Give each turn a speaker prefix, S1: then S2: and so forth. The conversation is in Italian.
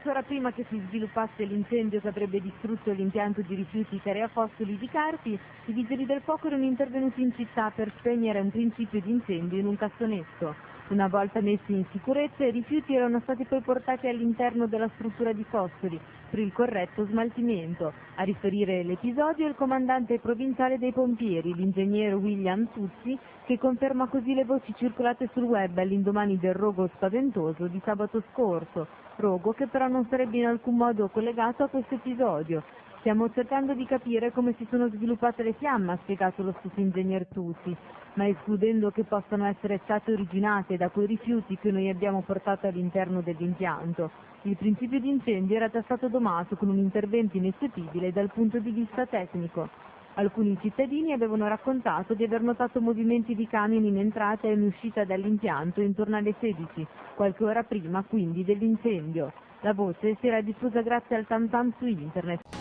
S1: Qualche ora prima che si sviluppasse l'incendio che avrebbe distrutto l'impianto di rifiuti Carea Foscoli di Carpi, i vigili del fuoco erano intervenuti in città per spegnere un principio di incendio in un cassonetto. Una volta messi in sicurezza, i rifiuti erano stati poi portati all'interno della struttura di Foscoli per il corretto smaltimento. A riferire l'episodio è il comandante provinciale dei pompieri, l'ingegnere William Tuzzi, che conferma così le voci circolate sul web all'indomani del rogo spaventoso di sabato scorso rogo che però non sarebbe in alcun modo collegato a questo episodio. Stiamo cercando di capire come si sono sviluppate le fiamme, ha spiegato lo stesso ingegner Tusi, ma escludendo che possano essere state originate da quei rifiuti che noi abbiamo portato all'interno dell'impianto. Il principio di incendio era già stato domato con un intervento ineseguibile dal punto di vista tecnico. Alcuni cittadini avevano raccontato di aver notato movimenti di camion in entrata e in uscita dall'impianto intorno alle 16, qualche ora prima quindi dell'incendio. La voce si era diffusa grazie al tam su internet.